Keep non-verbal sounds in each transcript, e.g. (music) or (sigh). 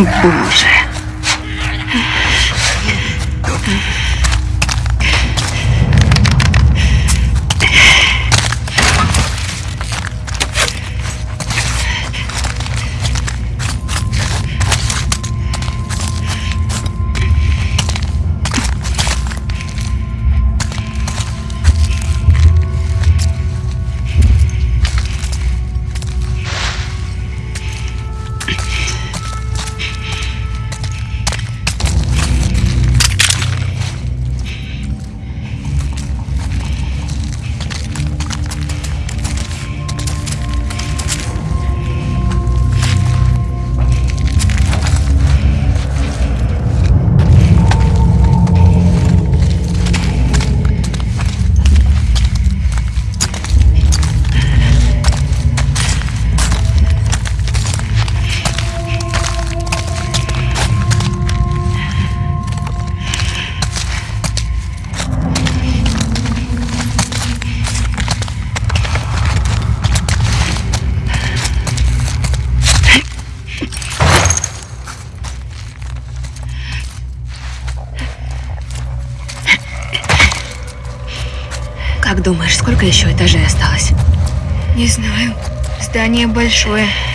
Боже. Как شوية.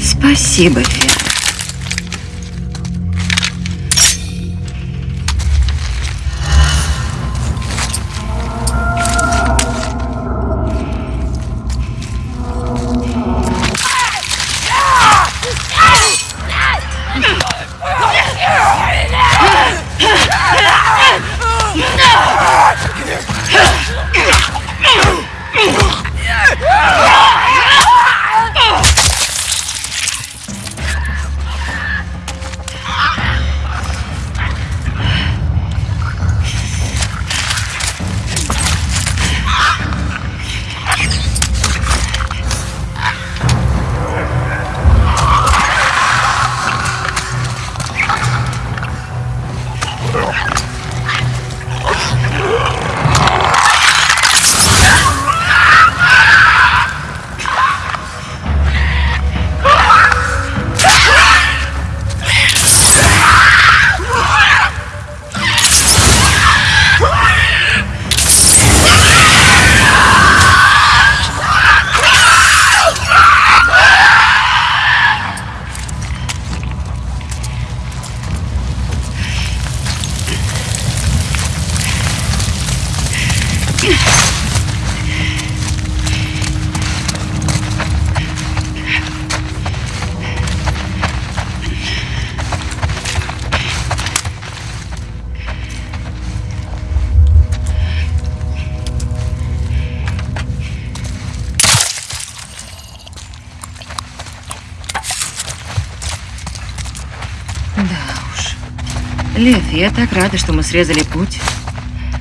Спасибо, Вера. Лев, я так рада, что мы срезали путь.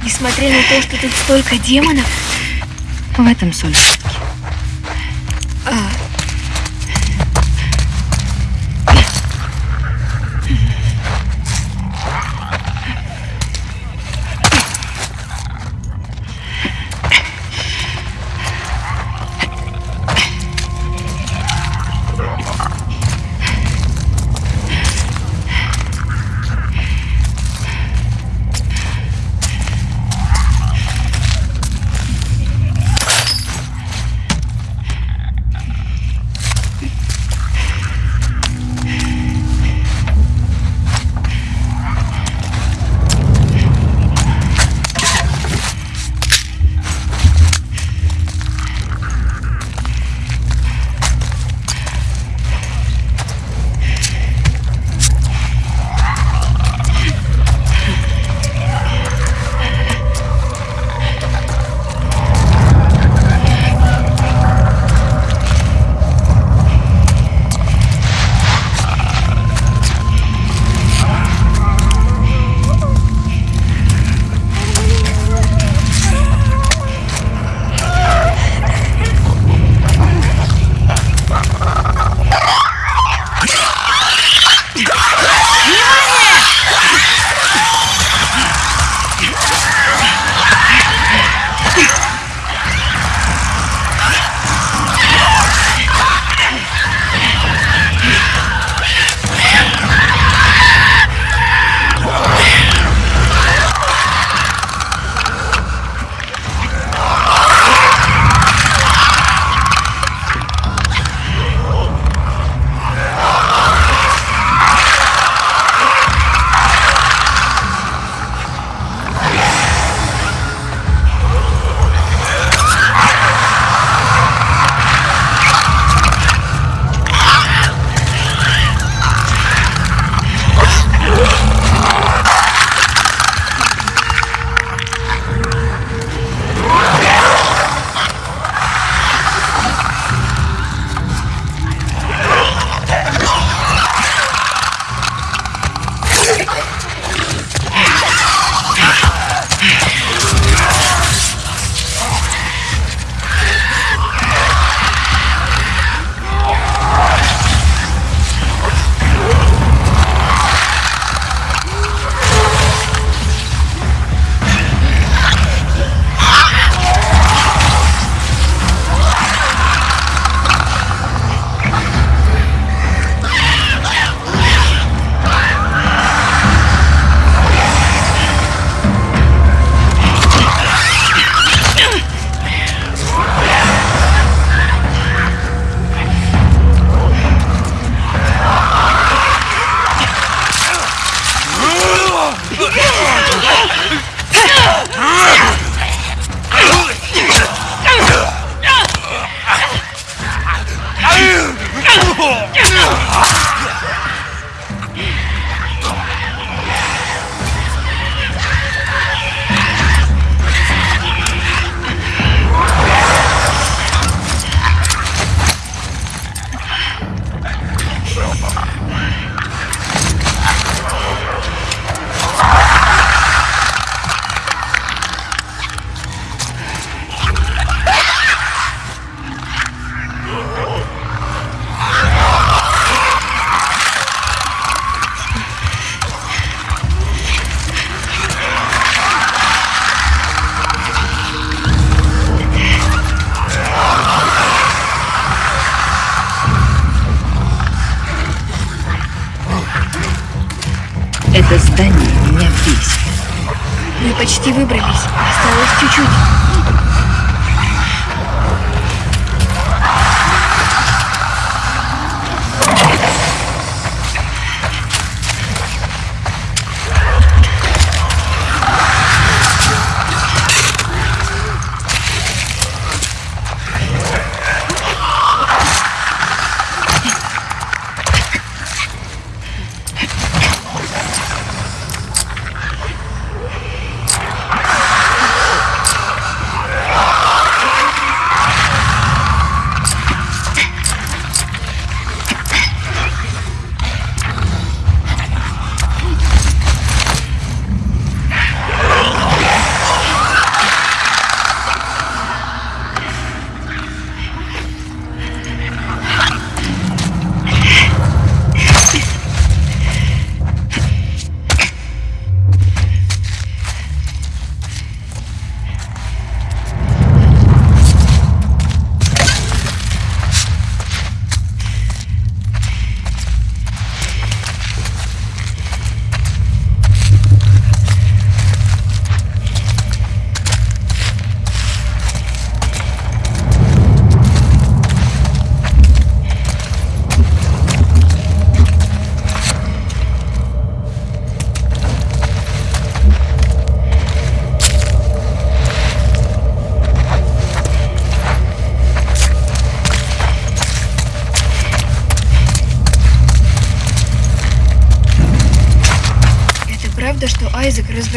Несмотря на то, что тут столько демонов, В этом соль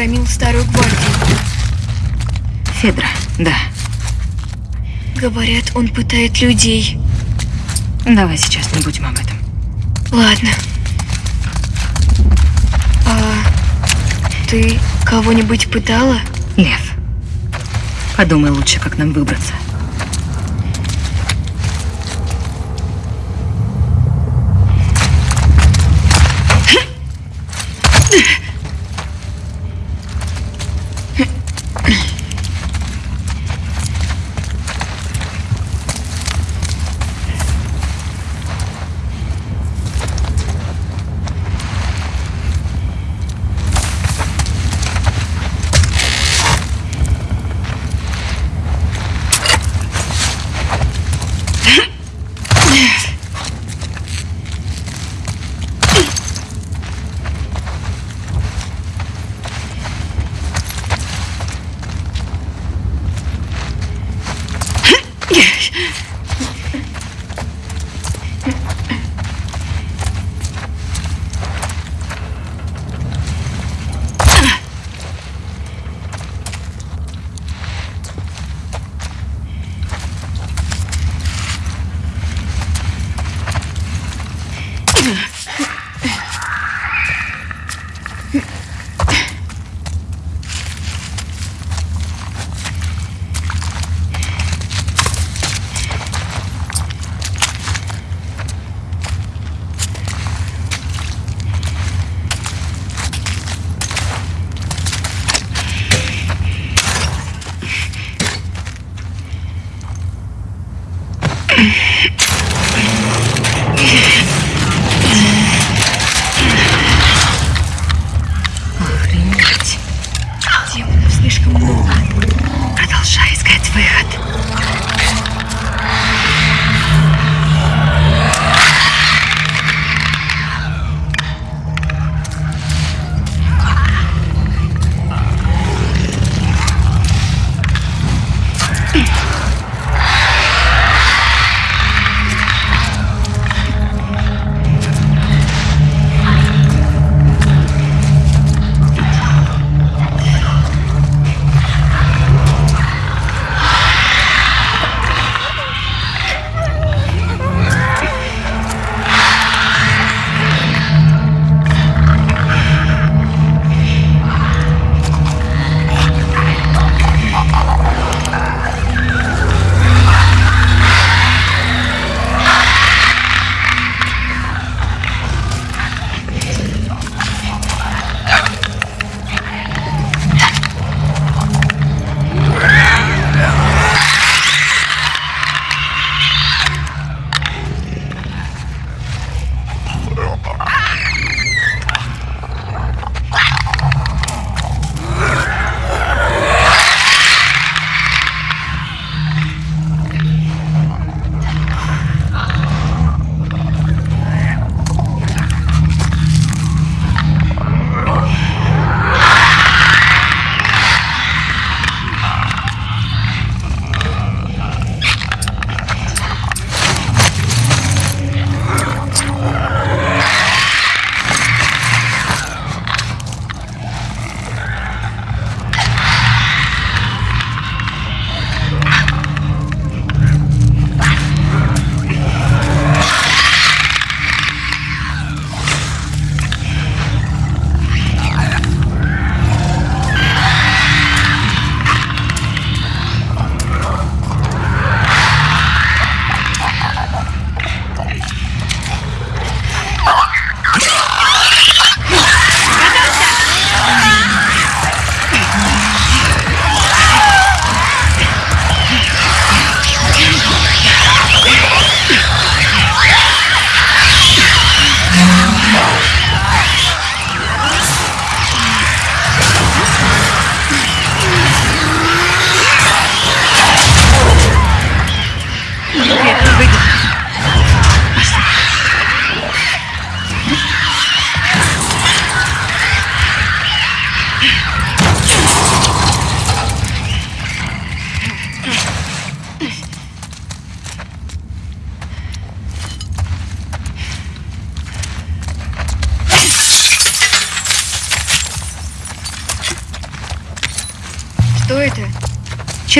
разгромил старую гвардию. Федра, да. Говорят, он пытает людей. Давай сейчас не будем об этом. Ладно. А ты кого-нибудь пытала? Лев, подумай лучше, как нам выбраться.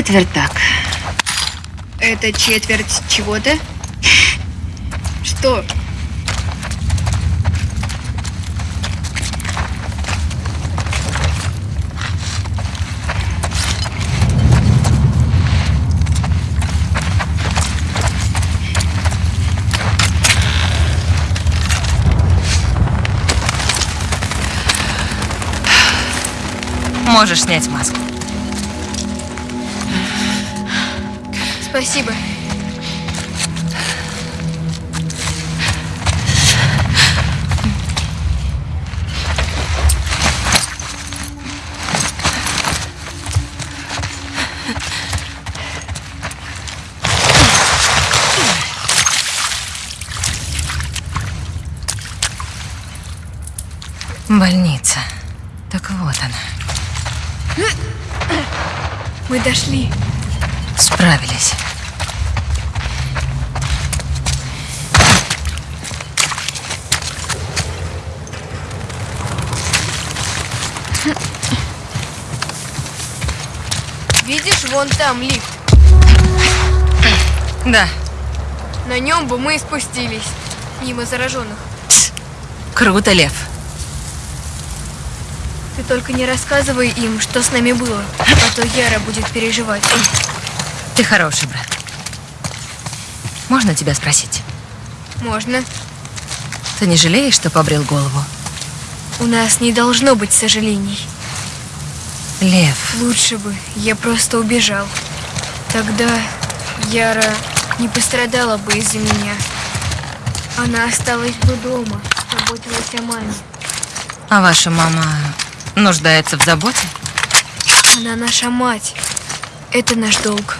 Четвертак. Это четверть чего-то? Что? Можешь снять маску. Спасибо. Больница. Так вот она. Мы дошли. Справились. Видишь, вон там лифт. Да, На нем бы мы и спустились. Мимо зараженных. круто, Лев. Ты только не рассказывай им, что с нами было, а то Яра будет переживать. Ты хороший брат. Можно тебя спросить? Можно. Ты не жалеешь, что побрил голову? У нас не должно быть сожалений. Лев, Лучше бы я просто убежал. Тогда Яра не пострадала бы из-за меня. Она осталась бы дома, заботилась о маме. а ваша мама нуждается в заботе? Она наша мать. Это наш долг.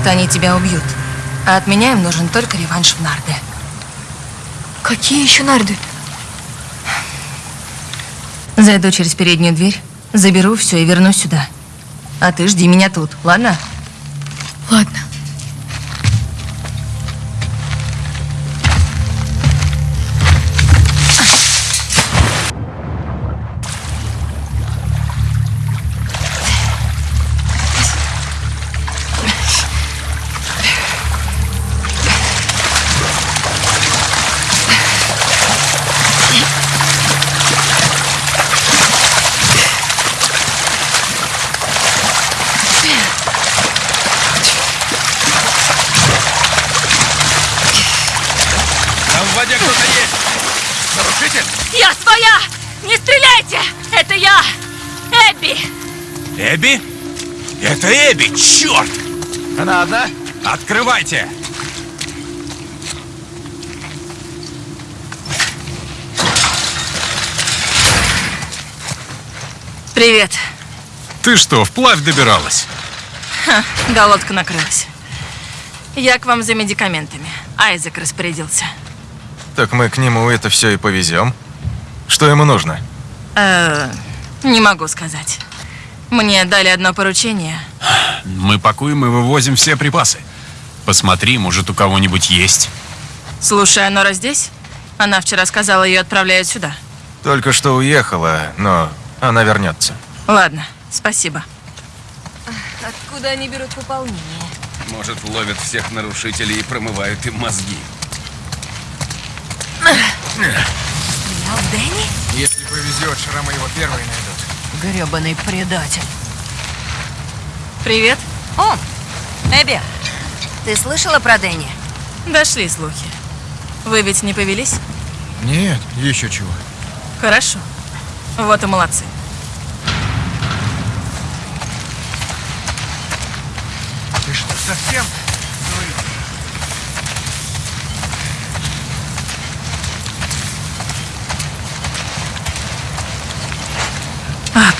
Что они тебя убьют. А от меня им нужен только реванш в нарды. Какие еще нарды? Зайду через переднюю дверь, заберу все и вернусь сюда. А ты жди меня тут, ладно? Ладно. Это Эбби, черт! Она одна? Открывайте! Привет. Ты что, вплавь добиралась? Ха, да, лодка накрылась. Я к вам за медикаментами. Айзек распорядился. Так мы к нему это все и повезем. Что ему нужно? Э, не могу сказать. Мне дали одно поручение. Мы пакуем и вывозим все припасы. Посмотри, может, у кого-нибудь есть. Слушай, а Нора здесь? Она вчера сказала, ее отправляют сюда. Только что уехала, но она вернется. Ладно, спасибо. Откуда они берут пополнение? Может, ловят всех нарушителей и промывают им мозги. Дэнни? Если повезет, шрамы его первые найдут. Гребаный предатель. Привет. О, Эбби, ты слышала про Дэнни? Дошли слухи. Вы ведь не повелись? Нет, еще чего. Хорошо. Вот и молодцы. Ты что, совсем?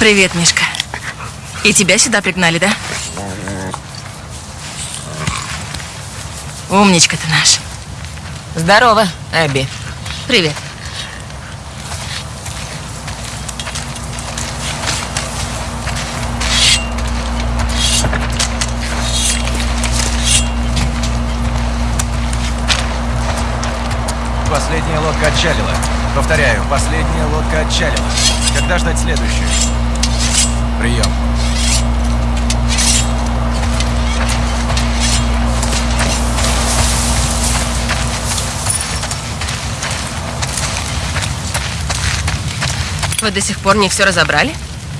Привет, Мишка. И тебя сюда пригнали, да? Умничка ты наш. Здорово, Эбби. Привет. Последняя лодка отчалила. Повторяю, последняя лодка отчалила. Когда ждать следующую? Прием. Вы до сих пор не все разобрали?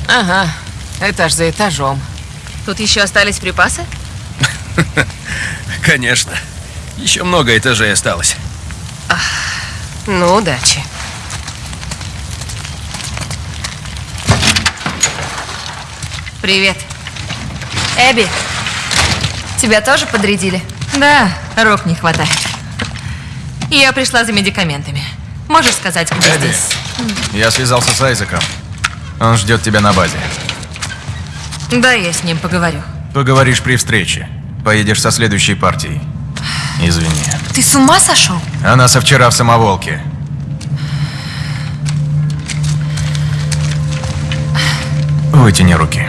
Ага, этаж за этажом. Тут еще остались припасы? (laughs) Конечно. Еще много этажей осталось. Ну, удачи. Привет. Эбби, тебя тоже подрядили? Да, рук не хватает. Я пришла за медикаментами. Можешь сказать, где Эбби. здесь? Я связался с Айзеком. Он ждет тебя на базе. Да, я с ним поговорю. Поговоришь при встрече. Поедешь со следующей партией. Извини. Ты с ума сошел? Она со вчера в самоволке. Вытяни руки.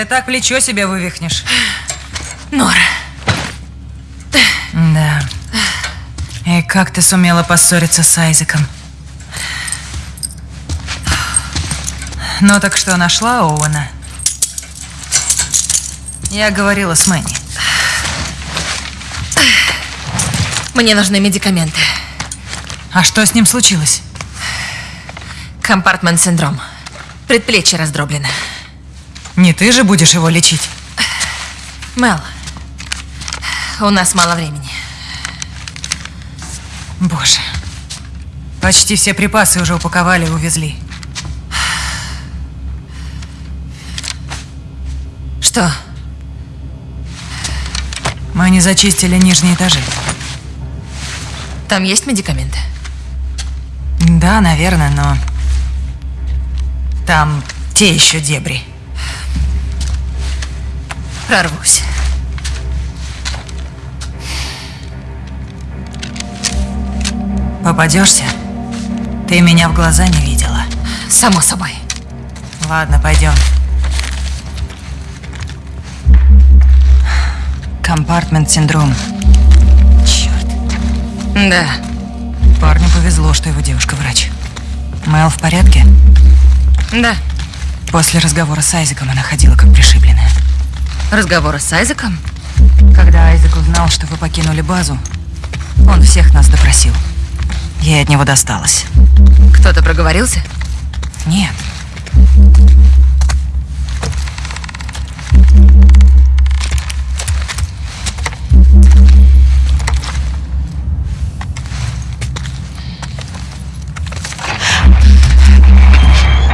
Ты так плечо себе вывихнешь. Нора. Да. И как ты сумела поссориться с Айзеком? Ну так что, нашла Оуэна? Я говорила с Мэнни. Мне нужны медикаменты. А что с ним случилось? Компартмент-синдром. Предплечье раздроблено. Не ты же будешь его лечить? Мел, у нас мало времени. Боже. Почти все припасы уже упаковали и увезли. Что? Мы не зачистили нижние этажи. Там есть медикаменты? Да, наверное, но... Там те еще дебри. Прорвусь. Попадешься? Ты меня в глаза не видела. Само собой. Ладно, пойдем. Компартмент-синдром. Черт. Да. Парню повезло, что его девушка врач. Мэл в порядке? Да. После разговора с Айзеком она ходила как пришибленная. Разговоры с Айзеком? Когда Айзек узнал, что вы покинули базу, он всех нас допросил. Ей от него досталось. Кто-то проговорился? Нет.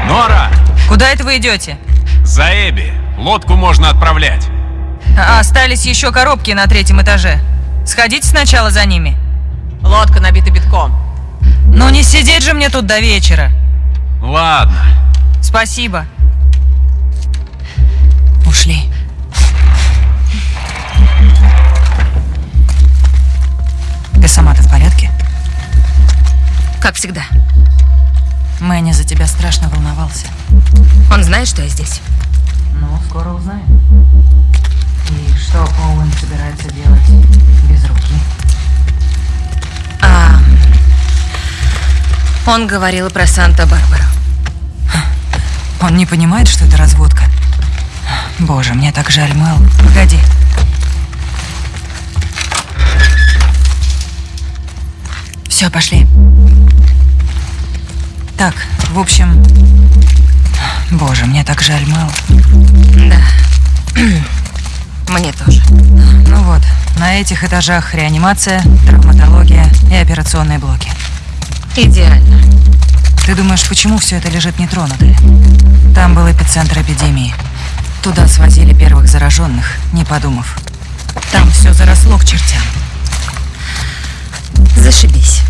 Нора! Куда это вы идете? За Эбби! Лодку можно отправлять. А остались еще коробки на третьем этаже. Сходите сначала за ними. Лодка набита битком. Ну не сидеть же мне тут до вечера. Ладно. Спасибо. Ушли. Ты сама-то в порядке? Как всегда. Мэнни за тебя страшно волновался. Он знает, что я здесь? Ну, скоро узнаем. И что Оуэн собирается делать без руки? А, он говорил про Санта-Барбару. Он не понимает, что это разводка. Боже, мне так жаль, Мэл. Погоди. Все, пошли. Так, в общем... Боже, мне так жаль, Мэл. Да. (clears throat) Мне тоже. Ну вот, на этих этажах реанимация, травматология и операционные блоки. Идеально. Ты думаешь, почему все это лежит нетронутое? Там был эпицентр эпидемии. Туда свозили первых зараженных, не подумав. Там все заросло к чертям. Зашибись.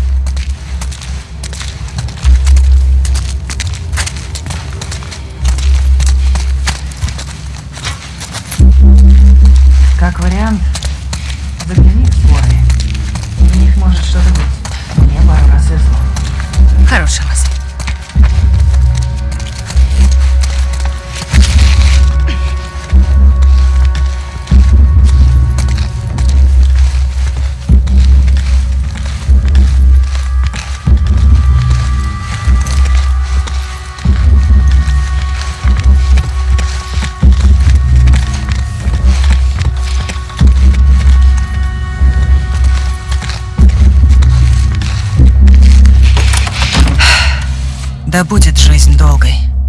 Как вариант, загляни в скорые. У них может что-то быть.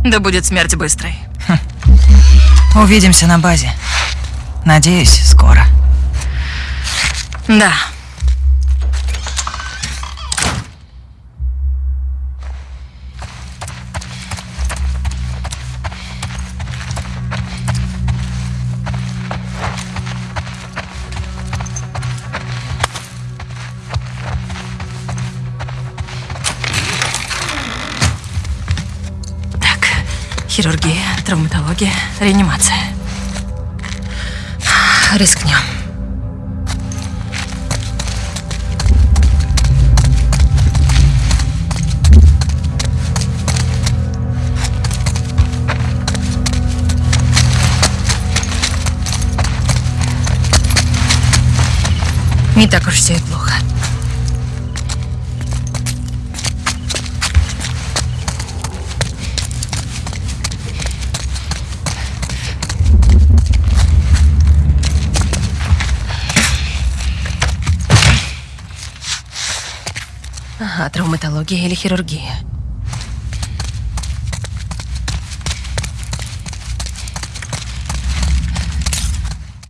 Да будет смерть быстрой. Увидимся на базе. Надеюсь, скоро. Да. Хирургия, травматология, реанимация. Рискнем. Не так уж все и плохо. Ага, травматология или хирургия.